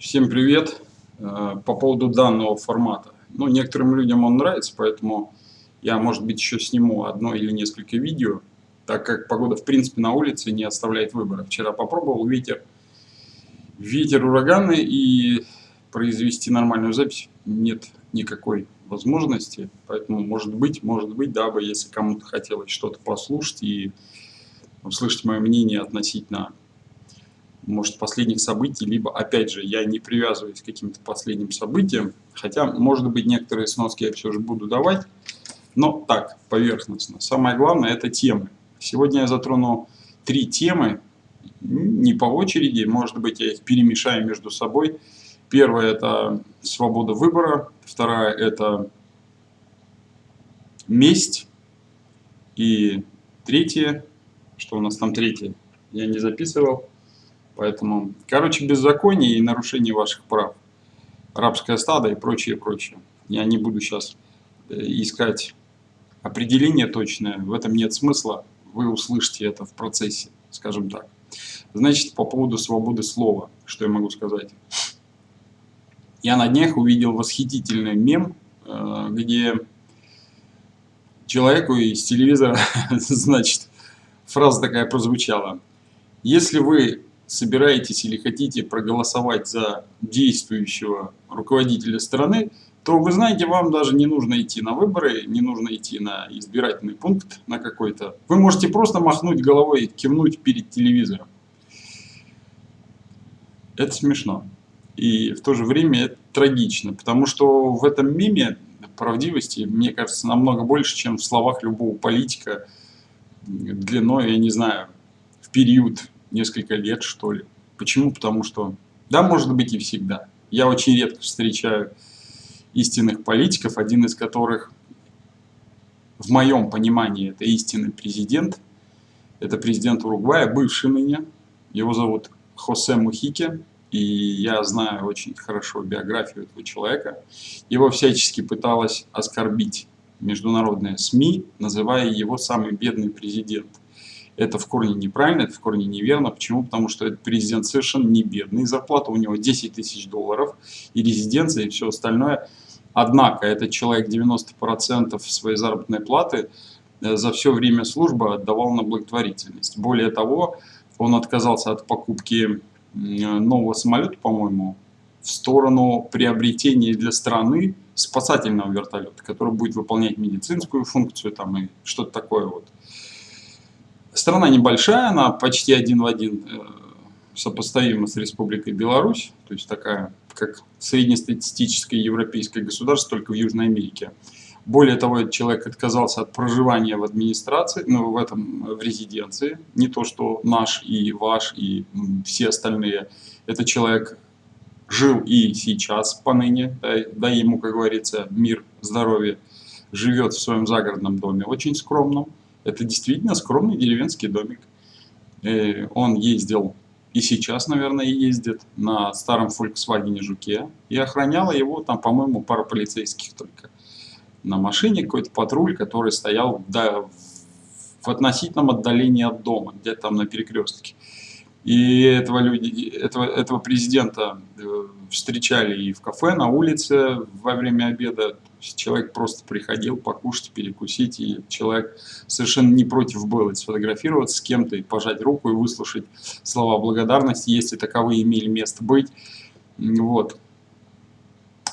Всем привет! Э, по поводу данного формата. Ну, некоторым людям он нравится, поэтому я, может быть, еще сниму одно или несколько видео, так как погода, в принципе, на улице не оставляет выбора. Вчера попробовал ветер, ветер ураганный, и произвести нормальную запись нет никакой возможности. Поэтому, может быть, может быть, дабы, если кому-то хотелось что-то послушать и услышать мое мнение относительно может, последних событий, либо, опять же, я не привязываюсь к каким-то последним событиям, хотя, может быть, некоторые сноски я все же буду давать, но так, поверхностно. Самое главное – это темы. Сегодня я затрону три темы, не по очереди, может быть, я их перемешаю между собой. Первая – это свобода выбора, вторая – это месть, и третье, что у нас там третье, я не записывал, Поэтому, короче, беззаконие и нарушение ваших прав. Рабское стадо и прочее, прочее. Я не буду сейчас э, искать определение точное, в этом нет смысла. Вы услышите это в процессе, скажем так. Значит, по поводу свободы слова, что я могу сказать. Я на днях увидел восхитительный мем, э, где человеку из телевизора, значит, фраза такая прозвучала. Если вы собираетесь или хотите проголосовать за действующего руководителя страны, то вы знаете, вам даже не нужно идти на выборы, не нужно идти на избирательный пункт на какой-то. Вы можете просто махнуть головой и кивнуть перед телевизором. Это смешно. И в то же время это трагично, потому что в этом меме правдивости, мне кажется, намного больше, чем в словах любого политика длиной, я не знаю, в период несколько лет, что ли. Почему? Потому что, да, может быть и всегда. Я очень редко встречаю истинных политиков, один из которых, в моем понимании, это истинный президент. Это президент Уругвая, бывший ныне. Его зовут Хосе Мухике. И я знаю очень хорошо биографию этого человека. Его всячески пыталась оскорбить международные СМИ, называя его самый бедный президент. Это в корне неправильно, это в корне неверно. Почему? Потому что этот президент совершенно не бедный. Зарплата у него 10 тысяч долларов и резиденция и все остальное. Однако этот человек 90% своей заработной платы э, за все время службы отдавал на благотворительность. Более того, он отказался от покупки нового самолета, по-моему, в сторону приобретения для страны спасательного вертолета, который будет выполнять медицинскую функцию там и что-то такое вот. Страна небольшая, она почти один в один э, сопоставима с Республикой Беларусь, то есть такая, как среднестатистическое европейское государство, только в Южной Америке. Более того, этот человек отказался от проживания в администрации, ну, в этом, в резиденции. Не то, что наш и ваш, и все остальные. Этот человек жил и сейчас поныне, да, да ему, как говорится, мир, здоровье, живет в своем загородном доме, очень скромном. Это действительно скромный деревенский домик. И он ездил, и сейчас, наверное, ездит на старом Volkswagen Жуке. И охраняла его там, по-моему, пара полицейских только. На машине какой-то патруль, который стоял да, в относительном отдалении от дома, где-то там на перекрестке. И этого, люди, этого, этого президента э, встречали и в кафе, на улице во время обеда. Человек просто приходил покушать, перекусить, и человек совершенно не против был сфотографироваться с кем-то и пожать руку и выслушать слова благодарности, если таковые имели место быть. Вот.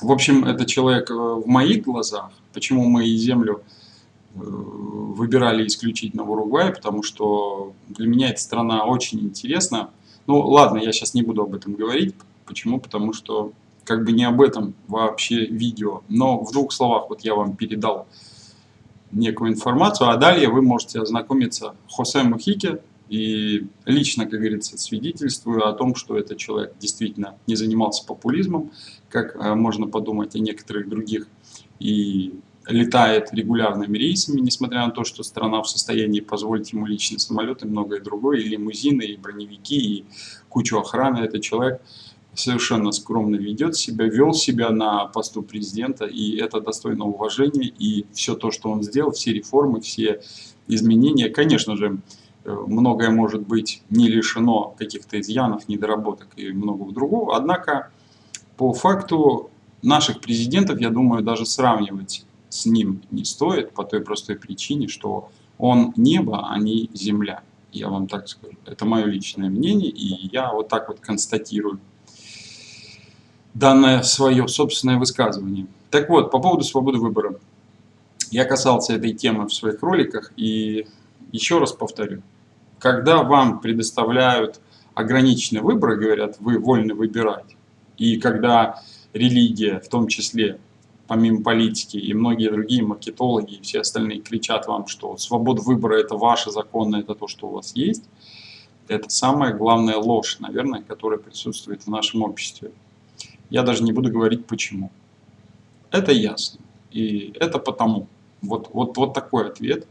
В общем, это человек э, в моих глазах, почему мы и землю э, выбирали исключительно в Уругвай, потому что для меня эта страна очень интересна. Ну ладно, я сейчас не буду об этом говорить. Почему? Потому что как бы не об этом вообще видео. Но в двух словах вот я вам передал некую информацию, а далее вы можете ознакомиться Хосе Мухике и лично, как говорится, свидетельствую о том, что этот человек действительно не занимался популизмом, как э, можно подумать о некоторых других, и летает регулярными рейсами, несмотря на то, что страна в состоянии позволить ему личные самолеты и многое другое, и лимузины, и броневики, и кучу охраны. Этот человек совершенно скромно ведет себя, вел себя на посту президента, и это достойно уважения, и все то, что он сделал, все реформы, все изменения, конечно же, э, многое может быть не лишено каких-то изъянов, недоработок и многого другого, однако по факту наших президентов, я думаю, даже сравнивать с ним не стоит по той простой причине, что он небо, а не земля. Я вам так скажу. Это мое личное мнение, и я вот так вот констатирую данное свое собственное высказывание. Так вот, по поводу свободы выбора. Я касался этой темы в своих роликах, и еще раз повторю. Когда вам предоставляют ограниченный выбор, говорят, вы вольны выбирать, и когда религия, в том числе, помимо политики, и многие другие маркетологи и все остальные кричат вам, что свобода выбора – это ваше законное, это то, что у вас есть, это самая главная ложь, наверное, которая присутствует в нашем обществе. Я даже не буду говорить почему. Это ясно. И это потому. Вот, вот, вот такой ответ.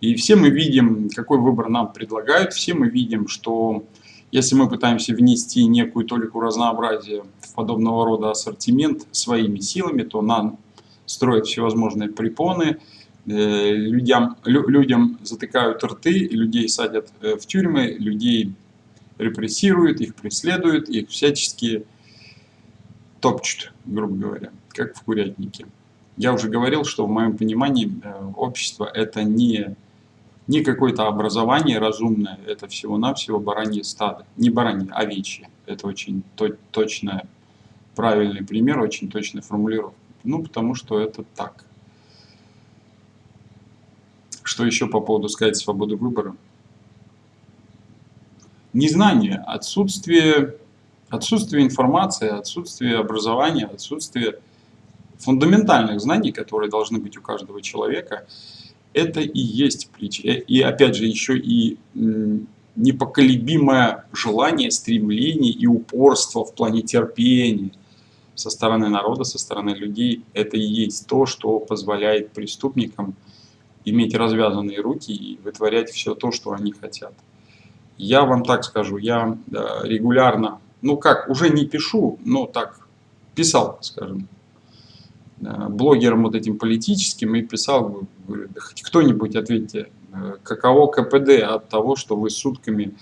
И все мы видим, какой выбор нам предлагают, все мы видим, что если мы пытаемся внести некую толику разнообразия в подобного рода ассортимент своими силами, то нам строят всевозможные препоны, э, людям, людям затыкают рты, людей садят э, в тюрьмы, людей репрессируют, их преследуют, их всячески топчут, грубо говоря, как в курятнике. Я уже говорил, что в моем понимании э, общество это не не какое-то образование разумное, это всего-навсего баранье стадо. Не баранье, а овечье. Это очень точно правильный пример, очень точная формулировка. Ну, потому что это так. Что еще по поводу сказать свободы выбора? Незнание, отсутствие, отсутствие информации, отсутствие образования, отсутствие фундаментальных знаний, которые должны быть у каждого человека – это и есть причина. И опять же, еще и непоколебимое желание, стремление и упорство в плане терпения со стороны народа, со стороны людей. Это и есть то, что позволяет преступникам иметь развязанные руки и вытворять все то, что они хотят. Я вам так скажу, я регулярно, ну как, уже не пишу, но так, писал, скажем, Э, блогером вот этим политическим и писал, кто-нибудь ответьте, э, каково КПД от того, что вы сутками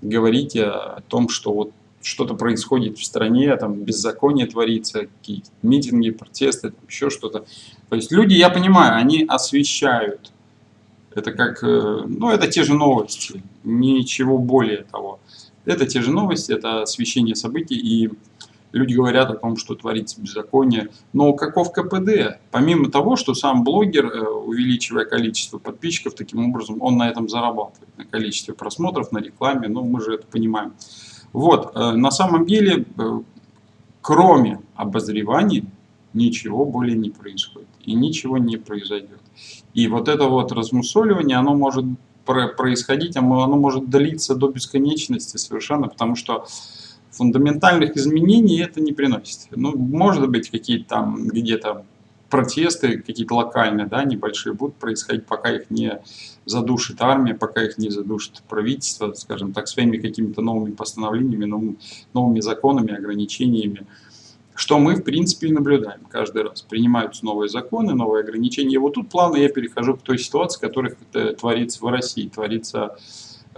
говорите о том, что вот что-то происходит в стране, там беззаконие творится, какие-то митинги, протесты, там еще что-то. То есть люди, я понимаю, они освещают. Это как, э, ну это те же новости, ничего более того. Это те же новости, это освещение событий и люди говорят о том, что творится беззаконие. Но каков КПД? Помимо того, что сам блогер, э, увеличивая количество подписчиков, таким образом он на этом зарабатывает, на количестве просмотров, на рекламе, ну мы же это понимаем. Вот, э, на самом деле, э, кроме обозреваний, ничего более не происходит. И ничего не произойдет. И вот это вот размусоливание, оно может происходить, оно может длиться до бесконечности совершенно, потому что фундаментальных изменений это не приносит. Ну, может быть, какие-то там где-то протесты, какие-то локальные, да, небольшие, будут происходить, пока их не задушит армия, пока их не задушит правительство, скажем так, своими какими-то новыми постановлениями, новыми законами, ограничениями. Что мы, в принципе, и наблюдаем каждый раз. Принимаются новые законы, новые ограничения. И вот тут плавно я перехожу к той ситуации, которая творится в России, творится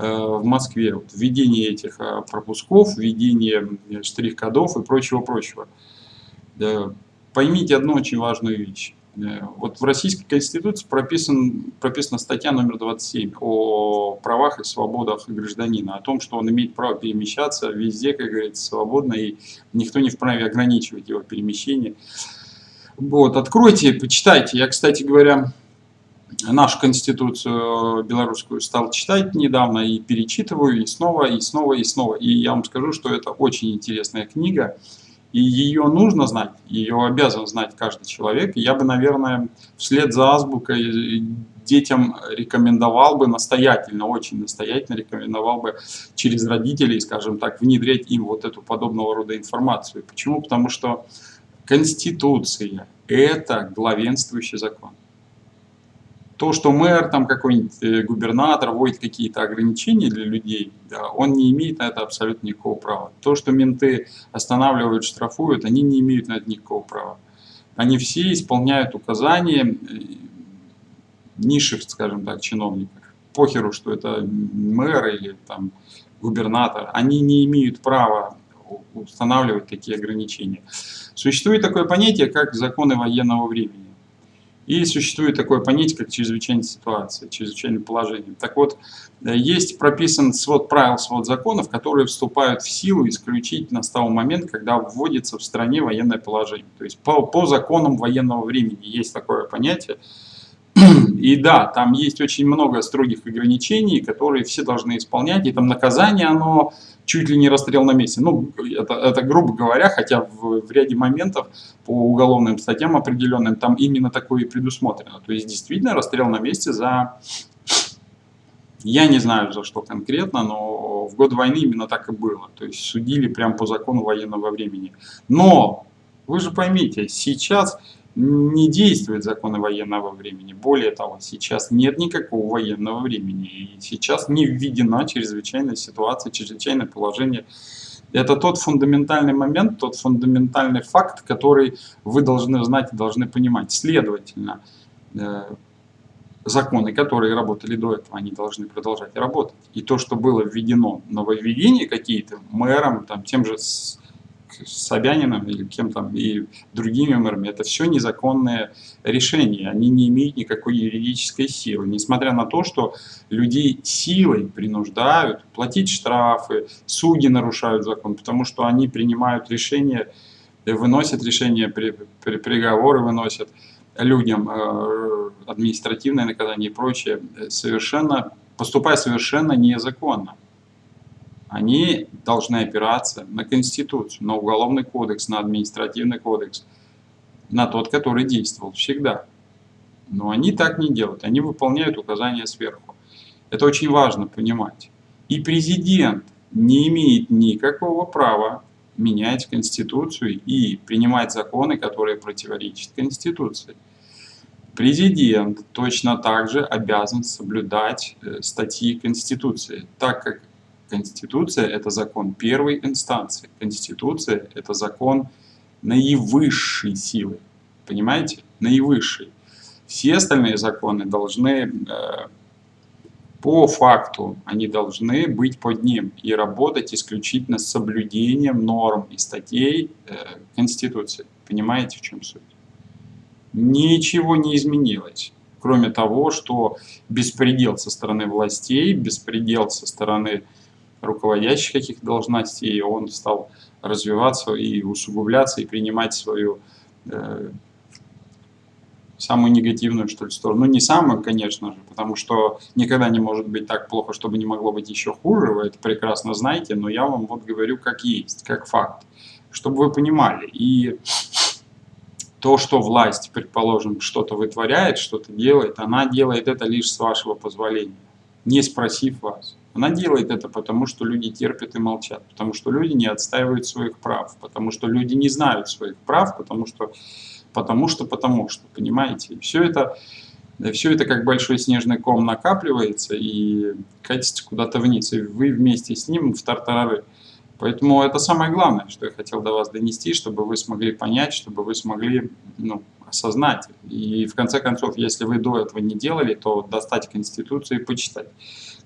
Э, в Москве. Вот, введение этих э, пропусков, введение штрих-кодов и прочего-прочего. Поймите одну очень важную вещь. Вот в Российской Конституции прописан, прописана статья номер 27 о правах и свободах гражданина, о том, что он имеет право перемещаться везде, как говорится, свободно, и никто не вправе ограничивать его перемещение. Вот, откройте, почитайте. Я, кстати говоря, нашу конституцию белорусскую стал читать недавно и перечитываю и снова, и снова, и снова. И я вам скажу, что это очень интересная книга, и ее нужно знать, ее обязан знать каждый человек. И я бы, наверное, вслед за азбукой детям рекомендовал бы настоятельно, очень настоятельно рекомендовал бы через родителей, скажем так, внедрять им вот эту подобного рода информацию. Почему? Потому что Конституция – это главенствующий закон. То, что мэр, там какой-нибудь э, губернатор вводит какие-то ограничения для людей, да, он не имеет на это абсолютно никакого права. То, что менты останавливают, штрафуют, они не имеют на это никакого права. Они все исполняют указания э, низших, скажем так, чиновников. Похеру, что это мэр или там губернатор. Они не имеют права устанавливать такие ограничения. Существует такое понятие, как законы военного времени. И существует такое понятие, как чрезвычайная ситуация, чрезвычайное положение. Так вот, э, есть прописан свод правил, свод законов, которые вступают в силу исключительно с того момента, когда вводится в стране военное положение. То есть по, по законам военного времени есть такое понятие. И да, там есть очень много строгих ограничений, которые все должны исполнять, и там наказание, оно чуть ли не расстрел на месте. Ну, это, это грубо говоря, хотя в, в ряде моментов по уголовным статьям определенным там именно такое и предусмотрено. То есть действительно расстрел на месте за... Я не знаю за что конкретно, но в год войны именно так и было. То есть судили прямо по закону военного времени. Но, вы же поймите, сейчас не действуют законы военного времени. Более того, сейчас нет никакого военного времени. И сейчас не введена чрезвычайная ситуация, чрезвычайное положение. Это тот фундаментальный момент, тот фундаментальный факт, который вы должны знать и должны понимать. Следовательно, э, законы, которые работали до этого, они должны продолжать работать. И то, что было введено, нововведения какие-то мэром, там, тем же Собяниным или кем там и другими мэрами, это все незаконные решения, они не имеют никакой юридической силы, несмотря на то, что людей силой принуждают платить штрафы, судьи нарушают закон, потому что они принимают решения, выносят решения, при, при, приговоры выносят людям, э, административное наказание и прочее, совершенно, поступая совершенно незаконно они должны опираться на Конституцию, на Уголовный кодекс, на Административный кодекс, на тот, который действовал всегда. Но они так не делают, они выполняют указания сверху. Это очень важно понимать. И президент не имеет никакого права менять Конституцию и принимать законы, которые противоречат Конституции. Президент точно так же обязан соблюдать э, статьи Конституции, так как Конституция – это закон первой инстанции. Конституция – это закон наивысшей силы. Понимаете? Наивысшей. Все остальные законы должны, э, по факту, они должны быть под ним и работать исключительно с соблюдением норм и статей э, Конституции. Понимаете, в чем суть? Ничего не изменилось кроме того, что беспредел со стороны властей, беспредел со стороны руководящих каких-то должностей, он стал развиваться и усугубляться, и принимать свою э, самую негативную, что ли, сторону. Ну, не самую, конечно же, потому что никогда не может быть так плохо, чтобы не могло быть еще хуже, вы это прекрасно знаете, но я вам вот говорю как есть, как факт, чтобы вы понимали. И то, что власть, предположим, что-то вытворяет, что-то делает, она делает это лишь с вашего позволения, не спросив вас. Она делает это потому, что люди терпят и молчат, потому что люди не отстаивают своих прав, потому что люди не знают своих прав, потому что, потому что, потому что, понимаете? Все это, все это как большой снежный ком накапливается и катится куда-то вниз, и вы вместе с ним в тартарары. Поэтому это самое главное, что я хотел до вас донести, чтобы вы смогли понять, чтобы вы смогли ну, осознать. И в конце концов, если вы до этого не делали, то достать Конституцию и почитать.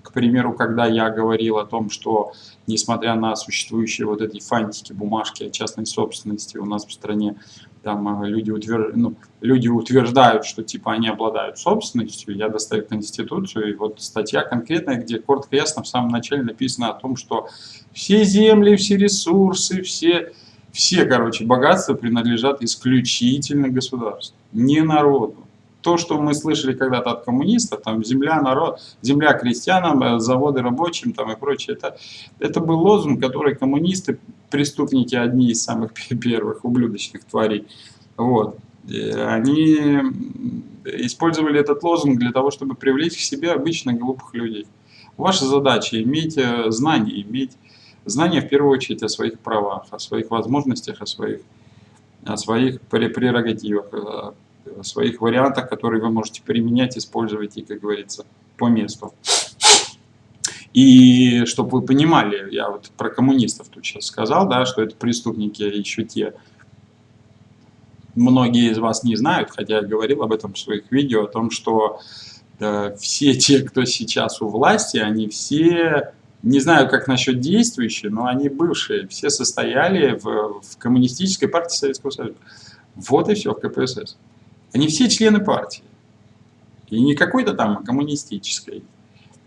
К примеру, когда я говорил о том, что несмотря на существующие вот эти фантики, бумажки о частной собственности у нас в стране, там э, люди, утвер... ну, люди утверждают, что типа они обладают собственностью, я достаю Конституцию, и вот статья конкретная, где коротко ясно в самом начале написано о том, что все земли, все ресурсы, все, все короче, богатства принадлежат исключительно государству, не народу. То, что мы слышали когда-то от коммунистов, там земля, народ, земля крестьянам, э, заводы рабочим там и прочее, это, это был лозунг, который коммунисты, преступники, одни из самых первых ублюдочных тварей, вот, они использовали этот лозунг для того, чтобы привлечь к себе обычных глупых людей. Ваша задача иметь э, знания, иметь знания в первую очередь о своих правах, о своих возможностях, о своих, о своих прерогативах, э, своих вариантах, которые вы можете применять, использовать и, как говорится, по месту. И чтобы вы понимали, я вот про коммунистов тут сейчас сказал, да, что это преступники еще те. Многие из вас не знают, хотя я говорил об этом в своих видео, о том, что э, все те, кто сейчас у власти, они все Не знаю, как насчет действующие, но они бывшие. Все состояли в, в Коммунистической партии Советского Союза. Вот и все в КПСС. Они все члены партии. И не какой-то там коммунистической.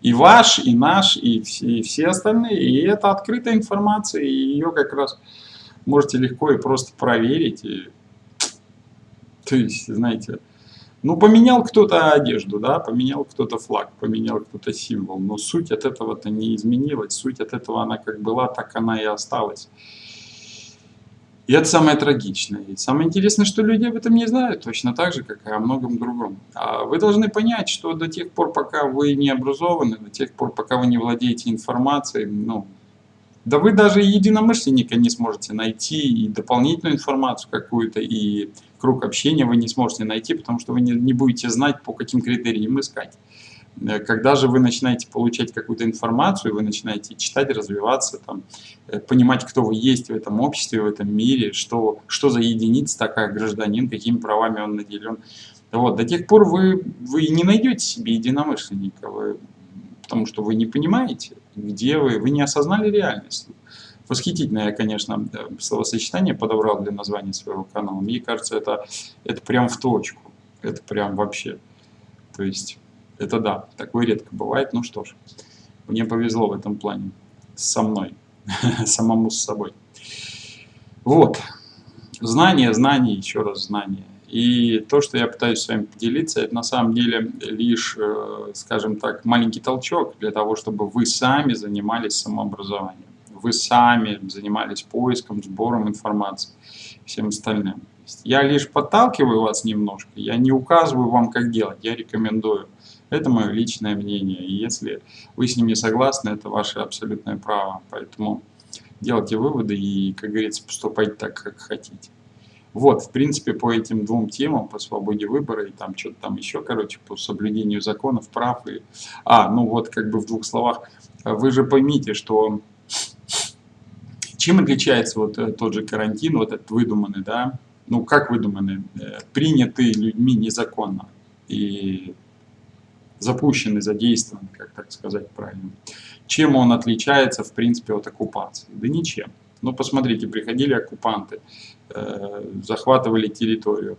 И ваш, и наш, и все, и все остальные. И это открытая информация, и ее как раз можете легко и просто проверить. И... То есть, знаете, ну, поменял кто-то одежду, да, поменял кто-то флаг, поменял кто-то символ, но суть от этого-то не изменилась, суть от этого она как была, так она и осталась. И это самое трагичное. И самое интересное, что люди об этом не знают, точно так же, как и о многом другом. А вы должны понять, что до тех пор, пока вы не образованы, до тех пор, пока вы не владеете информацией, ну, да вы даже единомышленника не сможете найти, и дополнительную информацию какую-то, и круг общения вы не сможете найти, потому что вы не, не будете знать, по каким критериям искать. Э, когда же вы начинаете получать какую-то информацию, вы начинаете читать, развиваться, там, э, понимать, кто вы есть в этом обществе, в этом мире, что, что за единица такая гражданин, какими правами он наделен. Вот, до тех пор вы, вы не найдете себе единомышленника, вы, потому что вы не понимаете, где вы, вы не осознали реальность. Восхитительное конечно, словосочетание подобрал для названия своего канала. Мне кажется, это, это прям в точку. Это прям вообще. То есть это да, такое редко бывает. Ну что ж, мне повезло в этом плане. Со мной. Самому с собой. Вот. Знание, знание, еще раз знание. И то, что я пытаюсь с вами поделиться, это на самом деле лишь, э, скажем так, маленький толчок для того, чтобы вы сами занимались самообразованием. Вы сами занимались поиском, сбором информации, всем остальным. Я лишь подталкиваю вас немножко, я не указываю вам, как делать, я рекомендую. Это мое личное мнение. И если вы с ним не согласны, это ваше абсолютное право. Поэтому делайте выводы и, как говорится, поступайте так, как хотите. Вот, в принципе, по этим двум темам, по свободе выбора и там что-то там еще, короче, по соблюдению законов, прав и... А, ну вот, как бы в двух словах, вы же поймите, что чем отличается вот э, тот же карантин, вот этот выдуманный, да, ну как выдуманный, э, принятый людьми незаконно. И запущен и задействован, как так сказать правильно. Чем он отличается, в принципе, от оккупации? Да ничем. Ну, посмотрите, приходили оккупанты, э, захватывали территорию,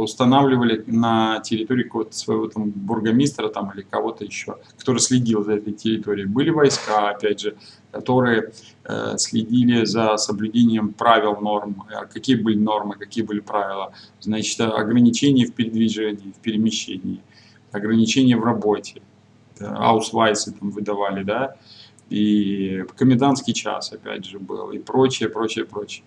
устанавливали на территории какого-то своего там бургомистра там, или кого-то еще, который следил за этой территорией. Были войска, опять же, которые э, следили за соблюдением правил, норм. А какие были нормы, какие были правила? Значит, ограничения в передвижении, в перемещении ограничения в работе, аусвайсы там выдавали, да, и комендантский час, опять же, был, и прочее, прочее, прочее.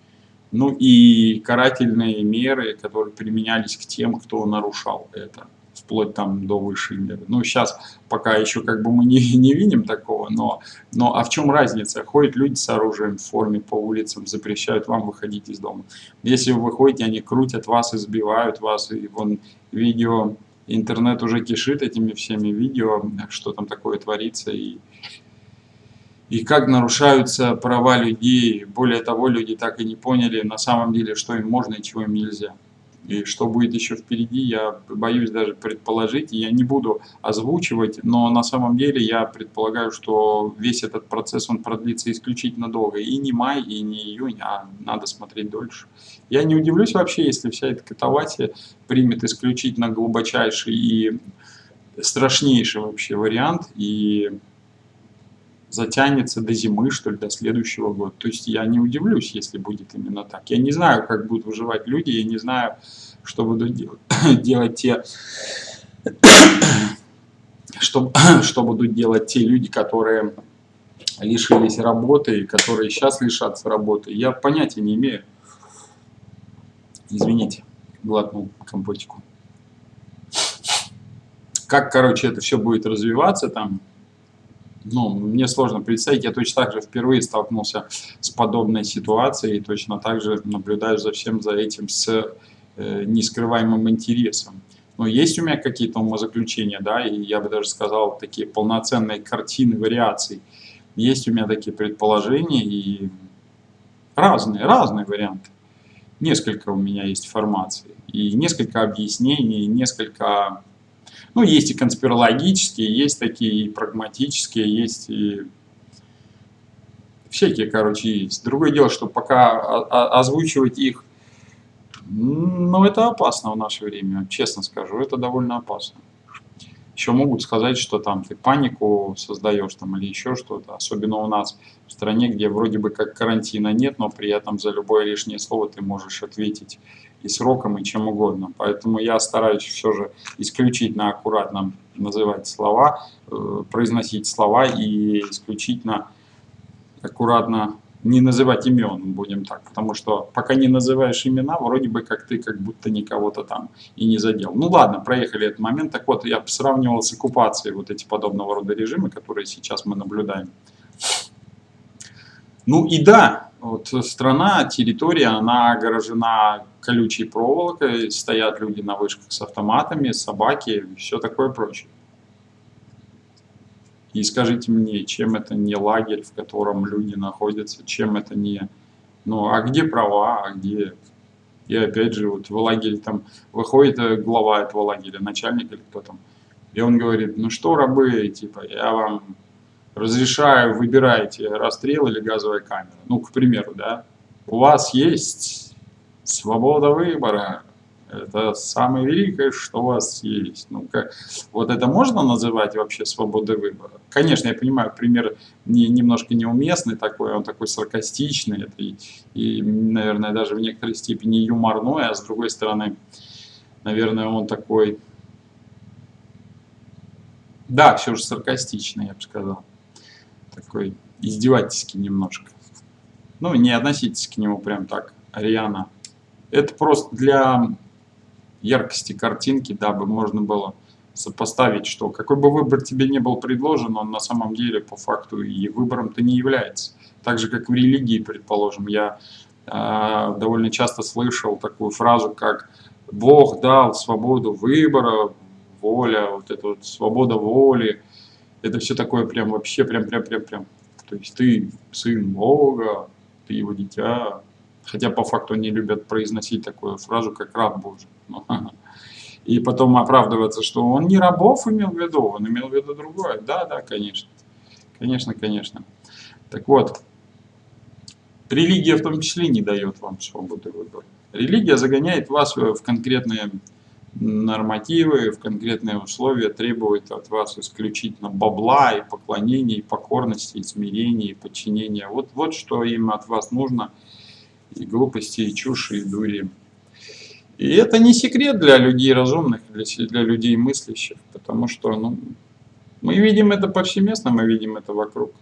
Ну и карательные меры, которые применялись к тем, кто нарушал это вплоть там до высшей меры. Ну, сейчас пока еще как бы мы не, не видим такого, но, но а в чем разница? Ходят люди с оружием в форме по улицам, запрещают вам выходить из дома. Если вы выходите, они крутят вас, избивают вас, и вон видео интернет уже кишит этими всеми видео, что там такое творится и, и как нарушаются права людей. Более того, люди так и не поняли на самом деле, что им можно и чего им нельзя. И что будет еще впереди, я боюсь даже предположить, и я не буду озвучивать, но на самом деле я предполагаю, что весь этот процесс, он продлится исключительно долго. И не май, и не июнь, а надо смотреть дольше. Я не удивлюсь вообще, если вся эта катавасия примет исключительно глубочайший и страшнейший вообще вариант, и затянется до зимы, что ли, до следующего года. То есть я не удивлюсь, если будет именно так. Я не знаю, как будут выживать люди, я не знаю, что будут делать, делать те, что, что будут делать те люди, которые лишились работы, и которые сейчас лишатся работы. Я понятия не имею. Извините, глотнул компотику. Как, короче, это все будет развиваться там, ну, мне сложно представить, я точно так же впервые столкнулся с подобной ситуацией, и точно так же наблюдаю за всем за этим с э, нескрываемым интересом. Но есть у меня какие-то умозаключения, да, и я бы даже сказал, такие полноценные картины вариаций. Есть у меня такие предположения и разные, разные варианты. Несколько у меня есть формаций, и несколько объяснений, и несколько ну, есть и конспирологические, есть такие и прагматические, есть и Всякие, короче, есть. Другое дело, что пока озвучивать их, ну, это опасно в наше время, честно скажу, это довольно опасно. Еще могут сказать, что там ты панику создаешь там или еще что-то. Особенно у нас в стране, где вроде бы как карантина нет, но при этом за любое лишнее слово ты можешь ответить и сроком, и чем угодно. Поэтому я стараюсь все же исключительно аккуратно называть слова, э, произносить слова и исключительно аккуратно не называть имен, будем так, потому что пока не называешь имена, вроде бы как ты как будто никого-то там и не задел. Ну ладно, проехали этот момент. Так вот, я сравнивал с оккупацией вот эти подобного рода режимы, которые сейчас мы наблюдаем. Ну и да, вот страна, территория, она огорожена колючей проволокой, стоят люди на вышках с автоматами, собаки, все такое прочее. И скажите мне, чем это не лагерь, в котором люди находятся, чем это не... Ну, а где права, а где... И опять же, вот в лагере там выходит э, глава этого лагеря, начальник или кто там, и он говорит, ну что, рабы, типа, я вам разрешаю, выбирайте расстрел или газовая камера. Ну, к примеру, да. У вас есть свобода выбора, это самое великое, что у вас есть. Ну, как, вот это можно называть вообще свободой выбора? Конечно, я понимаю, пример не, немножко неуместный такой, он такой саркастичный, это и, и, наверное, даже в некоторой степени юморной, а с другой стороны, наверное, он такой, да, все же саркастичный, я бы сказал, такой издевательский немножко. Ну, не относитесь к нему прям так, Ариана. Это просто для яркости картинки, дабы можно было сопоставить, что какой бы выбор тебе не был предложен, он на самом деле по факту и выбором-то не является. Так же, как в религии, предположим, я э, довольно часто слышал такую фразу, как «Бог дал свободу выбора, воля, вот эта вот свобода воли». Это все такое прям вообще прям-прям-прям-прям. То есть ты сын Бога, ты его дитя, Хотя по факту они любят произносить такую фразу, как раб Божий. Ну, и потом оправдываться, что он не рабов имел в виду, он имел в виду другое. Да, да, конечно. Конечно, конечно. Так вот, религия в том числе не дает вам свободы выбора. Религия загоняет вас в конкретные нормативы, в конкретные условия, требует от вас исключительно бабла и поклонения, и покорности, и смирения, и подчинения. Вот, вот что им от вас нужно – и глупости, и чуши, и дури. И это не секрет для людей разумных, для, для людей мыслящих, потому что ну, мы видим это повсеместно, мы видим это вокруг.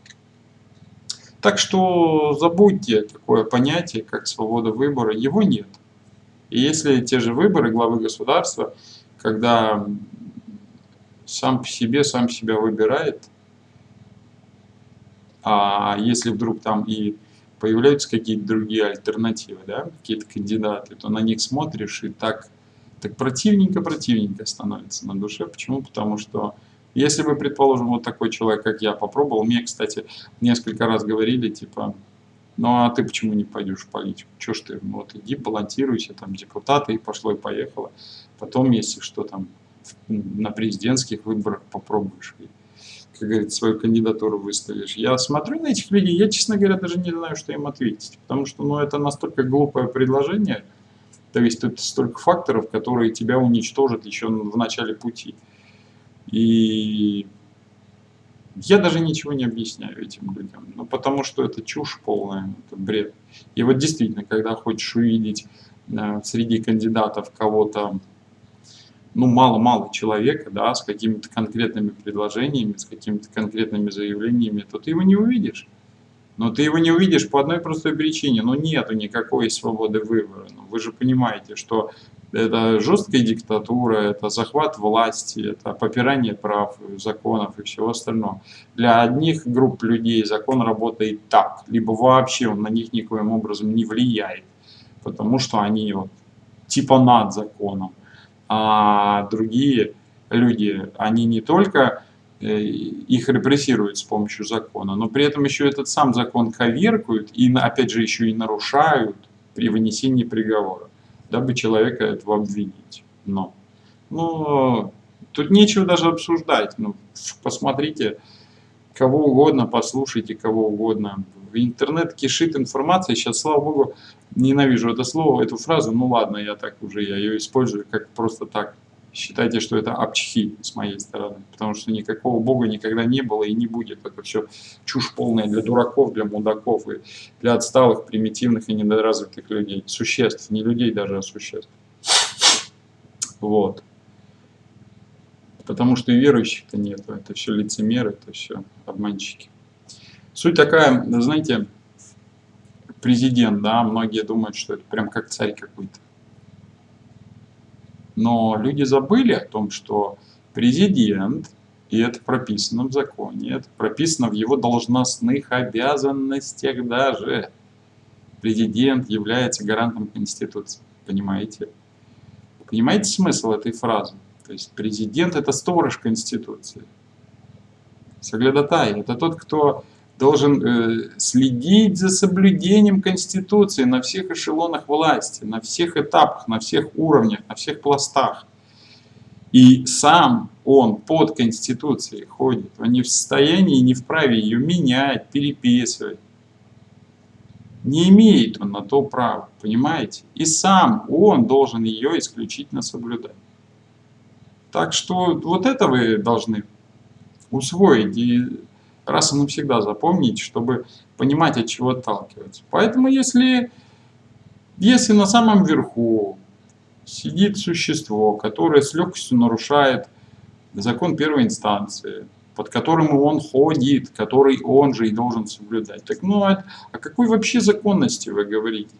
Так что забудьте такое понятие, как свобода выбора, его нет. И если те же выборы главы государства, когда сам по себе, сам себя выбирает, а если вдруг там и появляются какие-то другие альтернативы, да, какие-то кандидаты, то на них смотришь и так, так противненько-противненько становится на душе. Почему? Потому что если бы, предположим, вот такой человек, как я, попробовал, мне, кстати, несколько раз говорили, типа, ну а ты почему не пойдешь в политику? Че ж ты, ну, вот иди балансируйся, там, депутаты, и пошло и поехало. Потом, если что там, на президентских выборах попробуешь как говорится, свою кандидатуру выставишь. Я смотрю на этих людей, я, честно говоря, даже не знаю, что им ответить. Потому что ну, это настолько глупое предложение, то есть тут столько факторов, которые тебя уничтожат еще в начале пути. И я даже ничего не объясняю этим людям, ну, потому что это чушь полная, это бред. И вот действительно, когда хочешь увидеть э, среди кандидатов кого-то ну, мало-мало человека, да, с какими-то конкретными предложениями, с какими-то конкретными заявлениями, то ты его не увидишь. Но ты его не увидишь по одной простой причине. Ну, нету никакой свободы выбора. Ну, вы же понимаете, что это жесткая диктатура, это захват власти, это попирание прав, законов и всего остального. Для одних групп людей закон работает так, либо вообще он на них никоим образом не влияет, потому что они вот, типа над законом а другие люди, они не только э, их репрессируют с помощью закона, но при этом еще этот сам закон коверкуют и, опять же, еще и нарушают при вынесении приговора, дабы человека этого обвинить. Но, но тут нечего даже обсуждать. Ну, посмотрите, кого угодно, послушайте кого угодно. Интернет кишит информацией. Сейчас, слава богу, ненавижу это слово, эту фразу. Ну ладно, я так уже, я ее использую как просто так. Считайте, что это обчхи с моей стороны. Потому что никакого бога никогда не было и не будет. Это все чушь полная для дураков, для мудаков и для отсталых, примитивных и недоразвитых людей. Существ, не людей даже, а существ. Вот. Потому что и верующих-то нет. Это все лицемеры, это все обманщики. Суть такая, знаете, президент, да, многие думают, что это прям как царь какой-то. Но люди забыли о том, что президент, и это прописано в законе, это прописано в его должностных обязанностях даже. Президент является гарантом Конституции, понимаете? Понимаете смысл этой фразы? То есть президент это сторож Конституции. Соглядатай – это тот, кто должен э, следить за соблюдением Конституции на всех эшелонах власти, на всех этапах, на всех уровнях, на всех пластах. И сам он под Конституцией ходит, он не в состоянии, не вправе ее менять, переписывать. Не имеет он на то права, понимаете? И сам он должен ее исключительно соблюдать. Так что вот это вы должны усвоить и раз и навсегда запомнить, чтобы понимать, от чего отталкиваться. Поэтому если, если на самом верху сидит существо, которое с легкостью нарушает закон первой инстанции, под которым он ходит, который он же и должен соблюдать. Так ну, а о какой вообще законности вы говорите?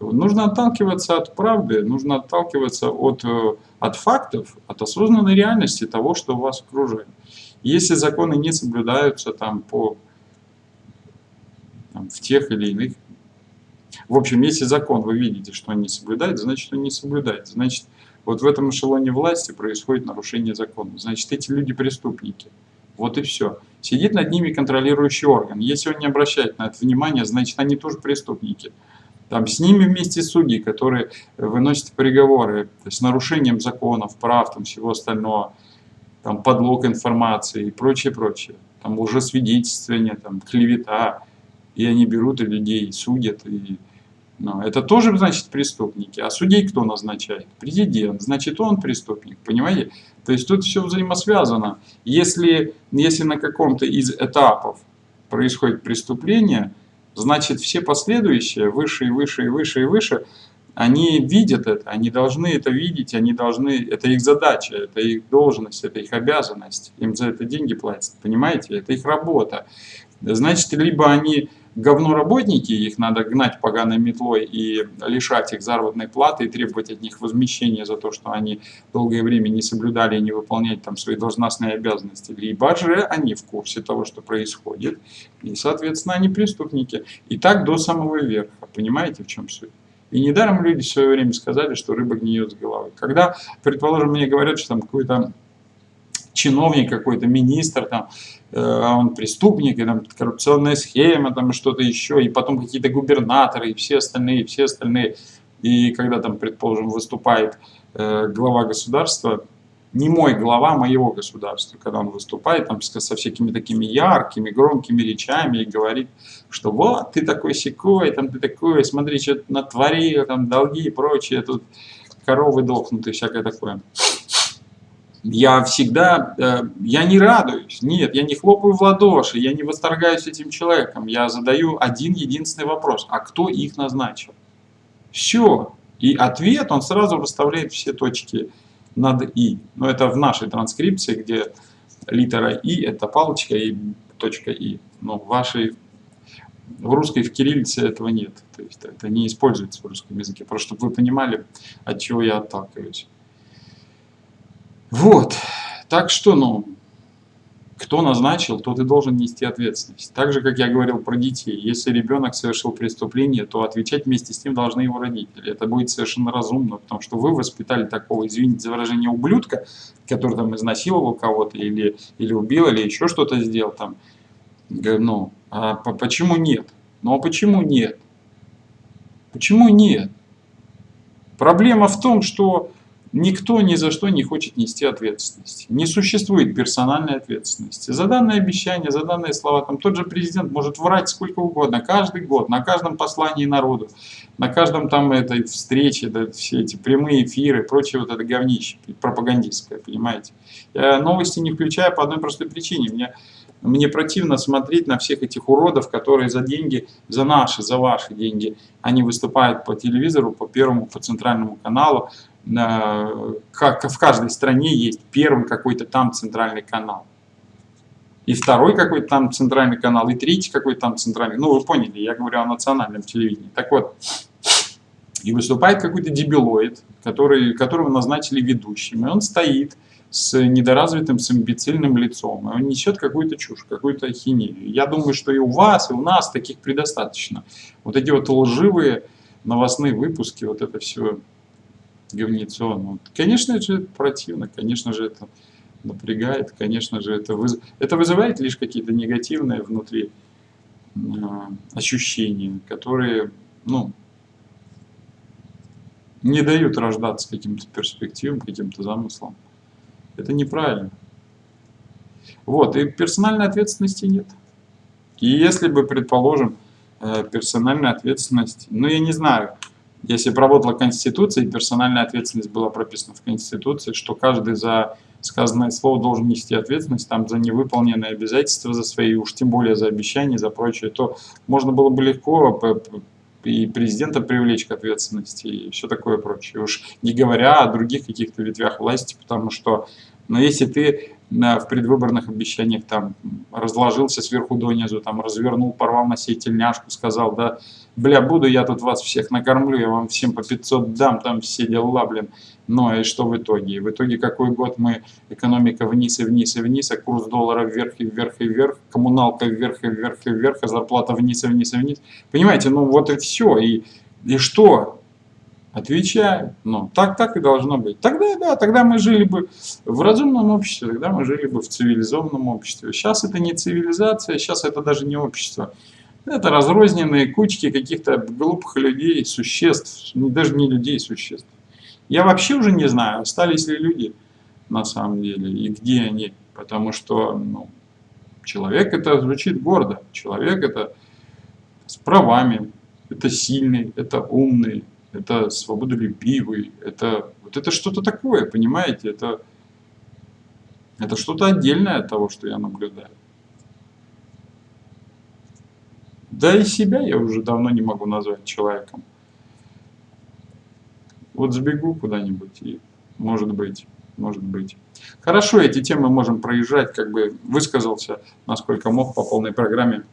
Нужно отталкиваться от правды, нужно отталкиваться от, э, от фактов, от осознанной реальности того, что вас окружает. Если законы не соблюдаются там, по, там, в тех или иных... В общем, если закон вы видите, что он не соблюдает, значит он не соблюдает. Значит, вот в этом эшелоне власти происходит нарушение закона. Значит, эти люди преступники. Вот и все. Сидит над ними контролирующий орган. Если он не обращает на это внимание, значит, они тоже преступники. Там с ними вместе судьи, которые выносят приговоры с нарушением законов, прав, там, всего остального там, подлог информации и прочее, прочее. Там лжесвидетельствование, там, клевета. И они берут и людей судят. И, ну, это тоже, значит, преступники. А судей кто назначает? Президент. Значит, он преступник. Понимаете? То есть тут все взаимосвязано. Если, если на каком-то из этапов происходит преступление, значит, все последующие, выше и выше и выше и выше, они видят это, они должны это видеть, они должны, это их задача, это их должность, это их обязанность, им за это деньги платят, понимаете, это их работа. Значит, либо они говно работники, их надо гнать поганой метлой и лишать их заработной платы и требовать от них возмещения за то, что они долгое время не соблюдали и не выполняли там свои должностные обязанности. Либо же они в курсе того, что происходит, и, соответственно, они преступники. И так до самого верха. Понимаете, в чем суть? И недаром люди в свое время сказали, что рыба гниет с головы. Когда, предположим, мне говорят, что там какой-то чиновник, какой-то министр, там, э, он преступник, и там коррупционная схема, там что-то еще, и потом какие-то губернаторы, и все остальные, и все остальные. И когда там, предположим, выступает э, глава государства, не мой глава моего государства, когда он выступает там со всякими такими яркими, громкими речами и говорит, что вот ты такой секой, там ты такой, смотри, что ты натворил, там долги и прочее, тут коровы дохнут и всякое такое. Я всегда, э, я не радуюсь, нет, я не хлопаю в ладоши, я не восторгаюсь этим человеком, я задаю один единственный вопрос, а кто их назначил? Все. И ответ, он сразу расставляет все точки над «и». Но это в нашей транскрипции, где литера «и» — это палочка и точка «и». Но в вашей в русской, в кириллице этого нет. То есть это не используется в русском языке. Просто чтобы вы понимали, от чего я отталкиваюсь. Вот. Так что, ну, кто назначил, тот и должен нести ответственность. Так же, как я говорил про детей. Если ребенок совершил преступление, то отвечать вместе с ним должны его родители. Это будет совершенно разумно, потому что вы воспитали такого, извините за выражение, ублюдка, который там изнасиловал кого-то или, или убил, или еще что-то сделал там. Ну, а почему нет? Ну а почему нет? Почему нет? Проблема в том, что Никто ни за что не хочет нести ответственность. Не существует персональной ответственности. За данные обещания, за данные слова, там тот же президент может врать сколько угодно, каждый год, на каждом послании народу, на каждом там этой встрече, да, все эти прямые эфиры, прочее вот это говнище пропагандистское, понимаете. Я новости не включаю по одной простой причине. Мне, мне противно смотреть на всех этих уродов, которые за деньги, за наши, за ваши деньги, они выступают по телевизору, по первому, по центральному каналу, как в каждой стране есть первый какой-то там центральный канал. И второй какой-то там центральный канал, и третий какой-то там центральный. Ну, вы поняли, я говорю о национальном телевидении. Так вот, и выступает какой-то дебилоид, который, которого назначили ведущим, и он стоит с недоразвитым, с имбецильным лицом, и он несет какую-то чушь, какую-то ахинею. Я думаю, что и у вас, и у нас таких предостаточно. Вот эти вот лживые новостные выпуски, вот это все говнецо. Ну, конечно же, это противно, конечно же, это напрягает, конечно же, это, выз... это вызывает лишь какие-то негативные внутри э, ощущения, которые, ну, не дают рождаться каким-то перспективам, каким-то замыслам. Это неправильно. Вот, и персональной ответственности нет. И если бы, предположим, э, персональная ответственность, ну, я не знаю, если бы работала Конституция, и персональная ответственность была прописана в Конституции, что каждый за сказанное слово должен нести ответственность там, за невыполненные обязательства, за свои, уж тем более за обещания, за прочее, то можно было бы легко и президента привлечь к ответственности, и все такое прочее. Уж не говоря о других каких-то ветвях власти, потому что, но если ты в предвыборных обещаниях там разложился сверху донизу, там развернул, порвал на сей тельняшку, сказал, да, бля, буду я тут вас всех накормлю, я вам всем по 500 дам, там все дела, блин. Но и что в итоге? В итоге какой год мы, экономика вниз и вниз и вниз, а курс доллара вверх и вверх и вверх, коммуналка вверх и вверх и вверх, а зарплата вниз и вниз и вниз. Понимаете, ну вот и все. И, и что? Отвечаю, ну, так, так и должно быть. Тогда, да, тогда мы жили бы в разумном обществе, тогда мы жили бы в цивилизованном обществе. Сейчас это не цивилизация, сейчас это даже не общество. Это разрозненные кучки каких-то глупых людей, существ, даже не людей, существ. Я вообще уже не знаю, остались ли люди на самом деле и где они. Потому что ну, человек это звучит гордо. Человек это с правами, это сильный, это умный, это свободолюбивый, это вот это что-то такое, понимаете, это, это что-то отдельное от того, что я наблюдаю. Да и себя я уже давно не могу назвать человеком. Вот сбегу куда-нибудь и, может быть, может быть. Хорошо, эти темы можем проезжать, как бы высказался, насколько мог, по полной программе.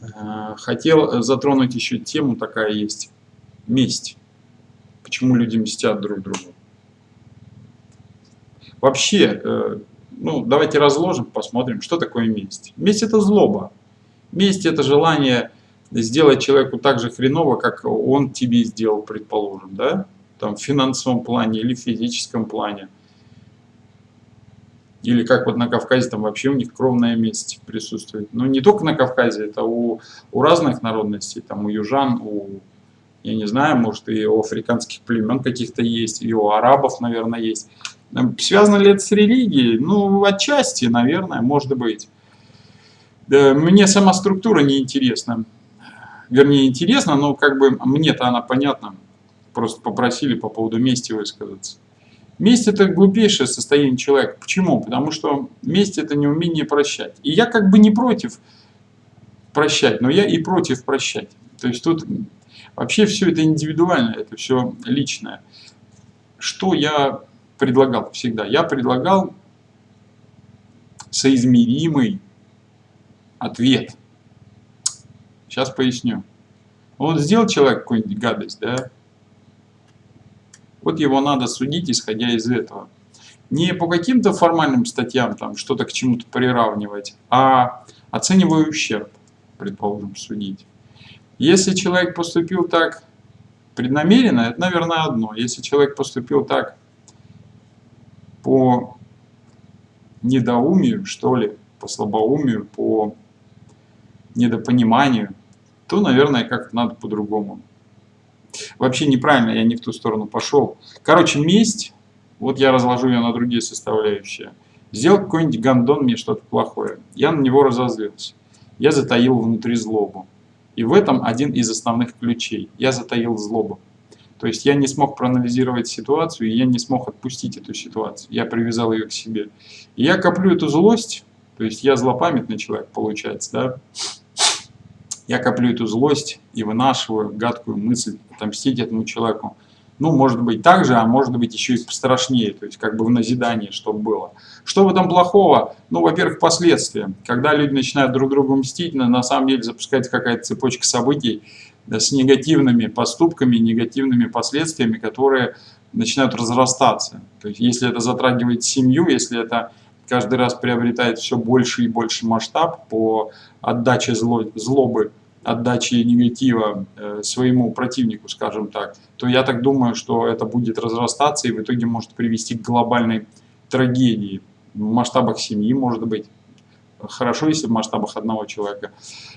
Э, хотел затронуть еще тему, такая есть, месть. Почему люди мстят друг другу. Вообще, э, ну, давайте разложим, посмотрим, что такое месть. Месть это злоба. Месть это желание сделать человеку так же хреново, как он тебе сделал, предположим, да? Там в финансовом плане или в физическом плане. Или как вот на Кавказе, там вообще у них кровная месть присутствует. Но не только на Кавказе, это у, у разных народностей, там у южан, у, я не знаю, может и у африканских племен каких-то есть, и у арабов, наверное, есть. Связано ли это с религией? Ну, отчасти, наверное, может быть. Мне сама структура не интересна. Вернее, интересна, но как бы мне-то она понятна. Просто попросили по поводу мести высказаться. Месть это глупейшее состояние человека. Почему? Потому что месть это неумение прощать. И я как бы не против прощать, но я и против прощать. То есть тут вообще все это индивидуально, это все личное. Что я предлагал всегда? Я предлагал соизмеримый ответ. Сейчас поясню. Вот сделал человек какую-нибудь гадость, да, вот его надо судить, исходя из этого. Не по каким-то формальным статьям, там что-то к чему-то приравнивать, а оценивая ущерб, предположим, судить. Если человек поступил так преднамеренно, это, наверное, одно. Если человек поступил так по недоумию, что ли, по слабоумию, по недопониманию, то, наверное, как-то надо по-другому Вообще неправильно, я не в ту сторону пошел. Короче, месть, вот я разложу ее на другие составляющие. Сделал какой-нибудь гандон мне что-то плохое. Я на него разозлился. Я затаил внутри злобу. И в этом один из основных ключей. Я затаил злобу. То есть я не смог проанализировать ситуацию, и я не смог отпустить эту ситуацию. Я привязал ее к себе. И я коплю эту злость, то есть я злопамятный человек, получается, да, я коплю эту злость и вынашиваю гадкую мысль отомстить этому человеку. Ну, может быть так же, а может быть еще и пострашнее, то есть как бы в назидание, чтобы было. Что в этом плохого? Ну, во-первых, последствия. Когда люди начинают друг другу мстить, на самом деле запускается какая-то цепочка событий да, с негативными поступками, негативными последствиями, которые начинают разрастаться. То есть если это затрагивает семью, если это каждый раз приобретает все больше и больше масштаб по отдаче зло, злобы, отдаче негатива э, своему противнику, скажем так, то я так думаю, что это будет разрастаться и в итоге может привести к глобальной трагедии в масштабах семьи, может быть. Хорошо, если в масштабах одного человека.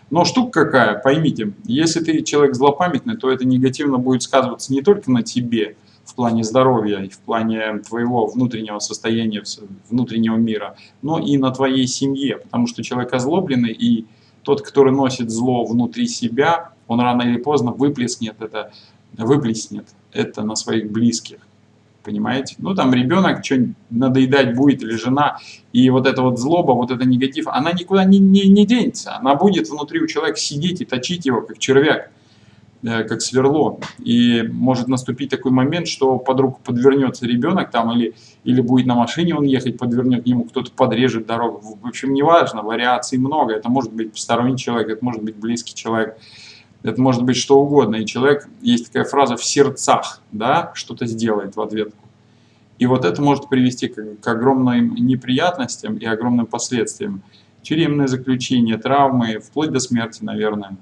Но штука какая, поймите, если ты человек злопамятный, то это негативно будет сказываться не только на тебе, плане здоровья и в плане твоего внутреннего состояния, внутреннего мира, но и на твоей семье, потому что человек озлобленный и тот, который носит зло внутри себя, он рано или поздно выплеснет это, выплеснет это на своих близких. Понимаете? Ну, там ребенок что-нибудь надоедать будет, или жена, и вот эта вот злоба, вот это негатив, она никуда не, не, не денется. Она будет внутри у человека сидеть и точить его, как червяк. Э, как сверло. И может наступить такой момент, что под руку подвернется ребенок там или, или будет на машине он ехать, подвернет ему, кто-то подрежет дорогу. В общем, неважно, вариаций много. Это может быть посторонний человек, это может быть близкий человек, это может быть что угодно. И человек, есть такая фраза в сердцах, да, что-то сделает в ответку. И вот это может привести к, к огромным неприятностям и огромным последствиям. Тюремное заключение, травмы, вплоть до смерти, наверное.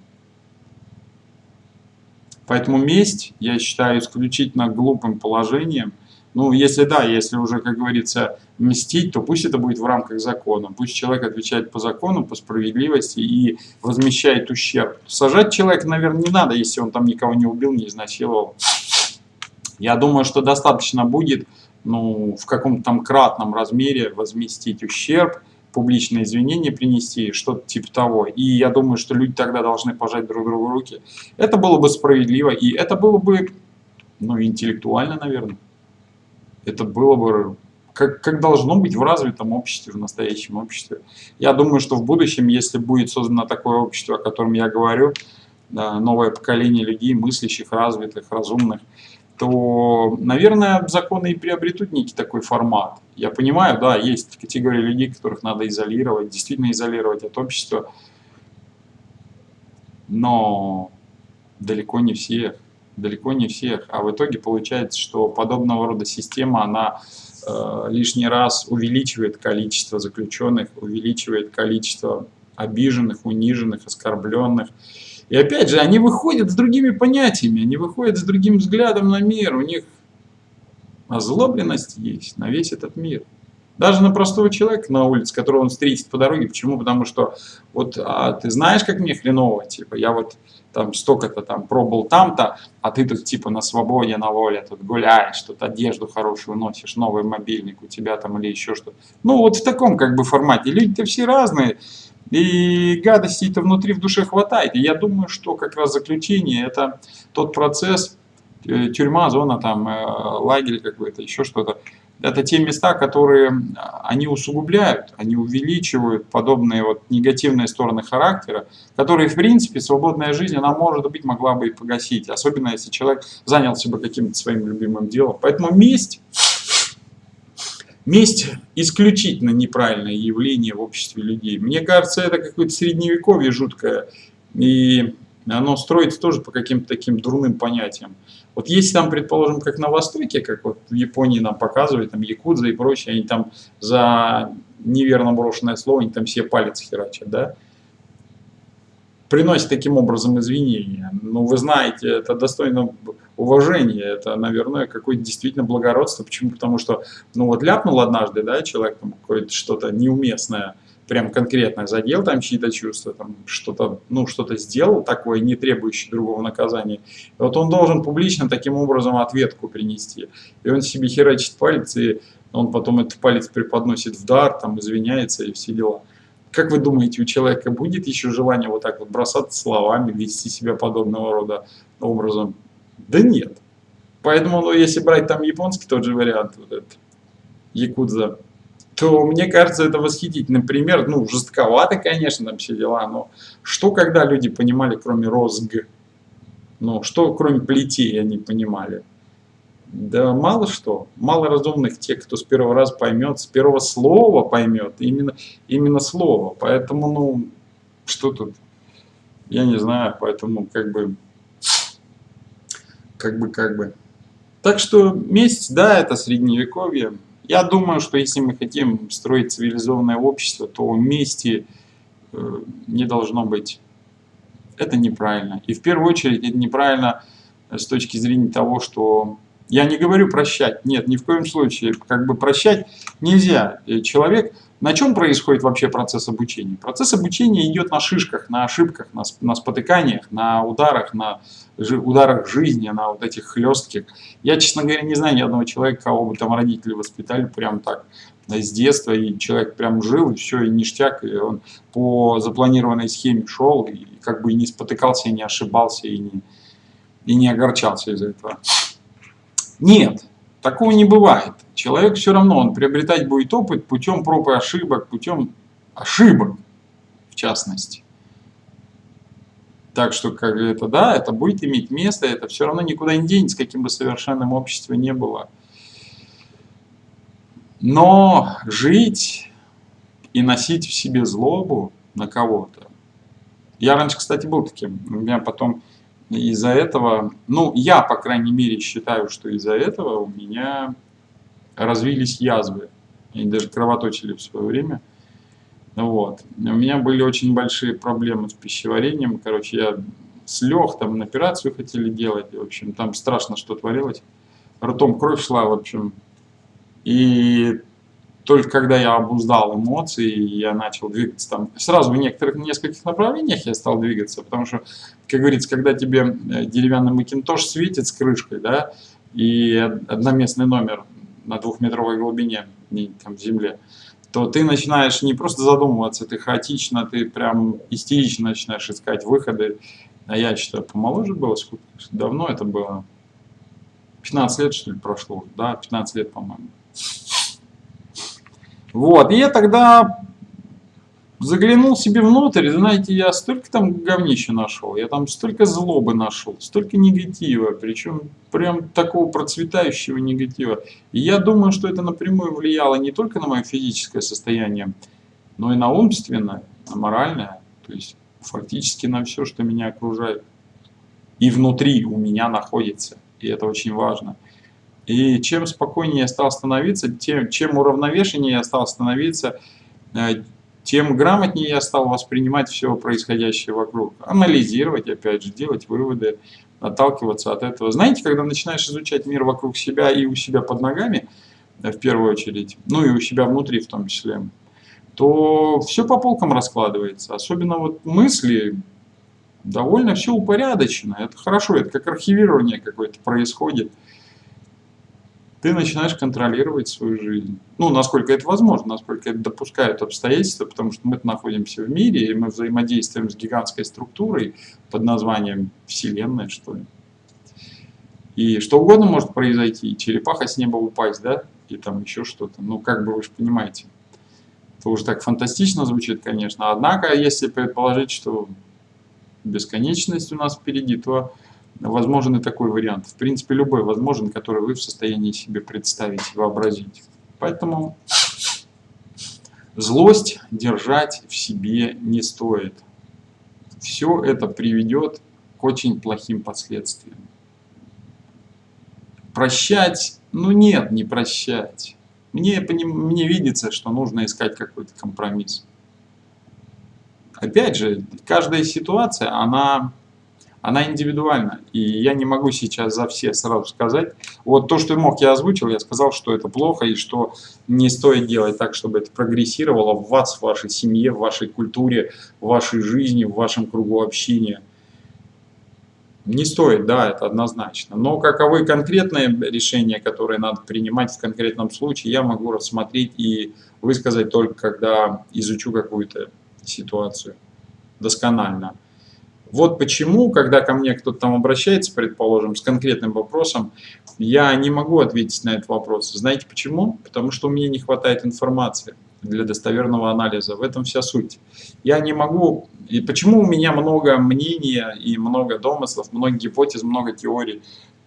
Поэтому месть, я считаю, исключительно глупым положением. Ну, если да, если уже, как говорится, мстить, то пусть это будет в рамках закона. Пусть человек отвечает по закону, по справедливости и возмещает ущерб. Сажать человека, наверное, не надо, если он там никого не убил, не изнасиловал. Я думаю, что достаточно будет ну, в каком-то там кратном размере возместить ущерб, публичные извинения принести, что-то типа того. И я думаю, что люди тогда должны пожать друг другу руки. Это было бы справедливо, и это было бы, ну, интеллектуально, наверное. Это было бы как, как должно быть в развитом обществе, в настоящем обществе. Я думаю, что в будущем, если будет создано такое общество, о котором я говорю, новое поколение людей, мыслящих, развитых, разумных, то, наверное, законы и приобретут некий такой формат. Я понимаю, да, есть категории людей, которых надо изолировать, действительно изолировать от общества, но далеко не всех, далеко не всех. А в итоге получается, что подобного рода система, она э, лишний раз увеличивает количество заключенных, увеличивает количество обиженных, униженных, оскорбленных, и опять же, они выходят с другими понятиями, они выходят с другим взглядом на мир, у них озлобленность есть на весь этот мир. Даже на простого человека на улице, которого он встретит по дороге. Почему? Потому что вот а ты знаешь, как мне хреново, типа, я вот там столько-то там пробовал там-то, а ты тут типа на свободе, на воле, тут гуляешь, тут одежду хорошую носишь, новый мобильник у тебя там или еще что-то. Ну вот в таком как бы формате. Люди-то все разные. И гадостей-то внутри в душе хватает. И я думаю, что как раз заключение это тот процесс, э, тюрьма, зона, там, э, лагерь какой-то, еще что-то. Это те места, которые они усугубляют, они увеличивают подобные вот негативные стороны характера, которые, в принципе, свободная жизнь, она, может быть, могла бы и погасить. Особенно, если человек занялся бы каким-то своим любимым делом. Поэтому месть Месть исключительно неправильное явление в обществе людей. Мне кажется, это какое-то средневековье жуткое. И оно строится тоже по каким-то таким дурным понятиям. Вот если там, предположим, как на Востоке, как вот в Японии нам показывают, там якудза и прочее, они там за неверно брошенное слово, они там все палец херачат, да? Приносят таким образом извинения. Ну, вы знаете, это достойно уважение, это, наверное, какое-то действительно благородство. Почему? Потому что, ну вот ляпнул однажды, да, человек там какое-то что-то неуместное, прям конкретно задел там чьи-то чувства, там что-то, ну, что-то сделал такое, не требующее другого наказания, и вот он должен публично таким образом ответку принести. И он себе херачит палец, и он потом этот палец преподносит в дар, там извиняется и все дела. Как вы думаете, у человека будет еще желание вот так вот бросаться словами, вести себя подобного рода образом? Да нет. Поэтому, ну, если брать там японский тот же вариант, вот этот, якудза, то мне кажется, это восхитительный пример. Ну, жестковато, конечно, там все дела, но что когда люди понимали, кроме розг? Ну, что кроме плетей они понимали? Да мало что. Мало разумных тех, кто с первого раза поймет, с первого слова поймет. Именно, именно слово. Поэтому, ну, что тут? Я не знаю, поэтому как бы, как бы, как бы. Так что месть, да, это средневековье. Я думаю, что если мы хотим строить цивилизованное общество, то мести э, не должно быть. Это неправильно. И в первую очередь это неправильно с точки зрения того, что я не говорю прощать, нет, ни в коем случае. Как бы прощать нельзя. Человек, на чем происходит вообще процесс обучения? Процесс обучения идет на шишках, на ошибках, на, на спотыканиях, на ударах, на ударах жизни, на вот этих хлестких. Я, честно говоря, не знаю ни одного человека, кого бы там родители воспитали прям так с детства, и человек прям жил, и все, и ништяк, и он по запланированной схеме шел, и как бы и не спотыкался, и не ошибался, и не, и не огорчался из-за этого. Нет, такого не бывает. Человек все равно, он приобретать будет опыт путем проб и ошибок, путем ошибок, в частности. Так что, как это, да, это будет иметь место, это все равно никуда не денется, каким бы совершенным обществе не было. Но жить и носить в себе злобу на кого-то. Я раньше, кстати, был таким. У меня потом из-за этого, ну, я, по крайней мере, считаю, что из-за этого у меня развились язвы. Они даже кровоточили в свое время. Вот. У меня были очень большие проблемы с пищеварением. Короче, я слег, там, на операцию хотели делать. В общем, там страшно, что творилось. Ртом кровь шла, в общем. И только когда я обуздал эмоции, я начал двигаться там, сразу в некоторых, нескольких направлениях я стал двигаться, потому что, как говорится, когда тебе э, деревянный макинтош светит с крышкой, да, и одноместный номер на двухметровой глубине, там, в земле, то ты начинаешь не просто задумываться, ты хаотично, ты прям истерично начинаешь искать выходы. А я считаю, помоложе было, сколько, давно это было? 15 лет, что ли, прошло? Да, 15 лет, по-моему. Вот, и я тогда заглянул себе внутрь, знаете, я столько там говнища нашел, я там столько злобы нашел, столько негатива, причем прям такого процветающего негатива. И я думаю, что это напрямую влияло не только на мое физическое состояние, но и на умственное, на моральное, то есть фактически на все, что меня окружает. И внутри у меня находится, и это очень важно. И чем спокойнее я стал становиться, тем, чем уравновешеннее я стал становиться, э, тем грамотнее я стал воспринимать все происходящее вокруг. Анализировать, опять же, делать выводы, отталкиваться от этого. Знаете, когда начинаешь изучать мир вокруг себя и у себя под ногами, э, в первую очередь, ну и у себя внутри в том числе, то все по полкам раскладывается. Особенно вот мысли, довольно все упорядочено. Это хорошо, это как архивирование какое-то происходит ты начинаешь контролировать свою жизнь. Ну, насколько это возможно, насколько это допускают обстоятельства, потому что мы находимся в мире, и мы взаимодействуем с гигантской структурой под названием Вселенная, что ли. И что угодно может произойти, черепаха с неба упасть, да, и там еще что-то. Ну, как бы вы же понимаете. Это уже так фантастично звучит, конечно. Однако, если предположить, что бесконечность у нас впереди, то возможен и такой вариант. В принципе, любой возможен, который вы в состоянии себе представить, вообразить. Поэтому злость держать в себе не стоит. Все это приведет к очень плохим последствиям. Прощать? Ну нет, не прощать. Мне, мне видится, что нужно искать какой-то компромисс. Опять же, каждая ситуация, она она индивидуальна. И я не могу сейчас за все сразу сказать. Вот то, что мог, я озвучил, я сказал, что это плохо и что не стоит делать так, чтобы это прогрессировало в вас, в вашей семье, в вашей культуре, в вашей жизни, в вашем кругу общения. Не стоит, да, это однозначно. Но каковы конкретные решения, которые надо принимать в конкретном случае, я могу рассмотреть и высказать только, когда изучу какую-то ситуацию досконально. Вот почему, когда ко мне кто-то там обращается, предположим, с конкретным вопросом, я не могу ответить на этот вопрос. Знаете почему? Потому что меня не хватает информации для достоверного анализа. В этом вся суть. Я не могу... И почему у меня много мнений и много домыслов, много гипотез, много теорий,